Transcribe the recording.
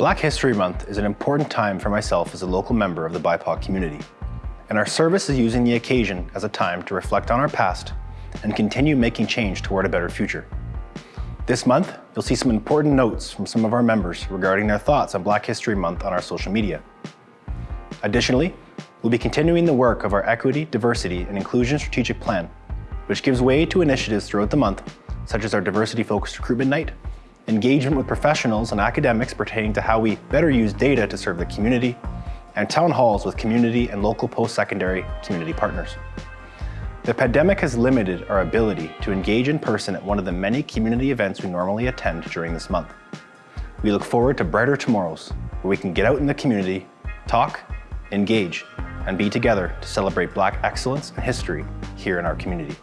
Black History Month is an important time for myself as a local member of the BIPOC community, and our service is using the occasion as a time to reflect on our past and continue making change toward a better future. This month, you'll see some important notes from some of our members regarding their thoughts on Black History Month on our social media. Additionally, we'll be continuing the work of our Equity, Diversity and Inclusion Strategic Plan, which gives way to initiatives throughout the month, such as our Diversity-Focused Recruitment Night, engagement with professionals and academics pertaining to how we better use data to serve the community, and town halls with community and local post-secondary community partners. The pandemic has limited our ability to engage in person at one of the many community events we normally attend during this month. We look forward to brighter tomorrows where we can get out in the community, talk, engage, and be together to celebrate Black excellence and history here in our community.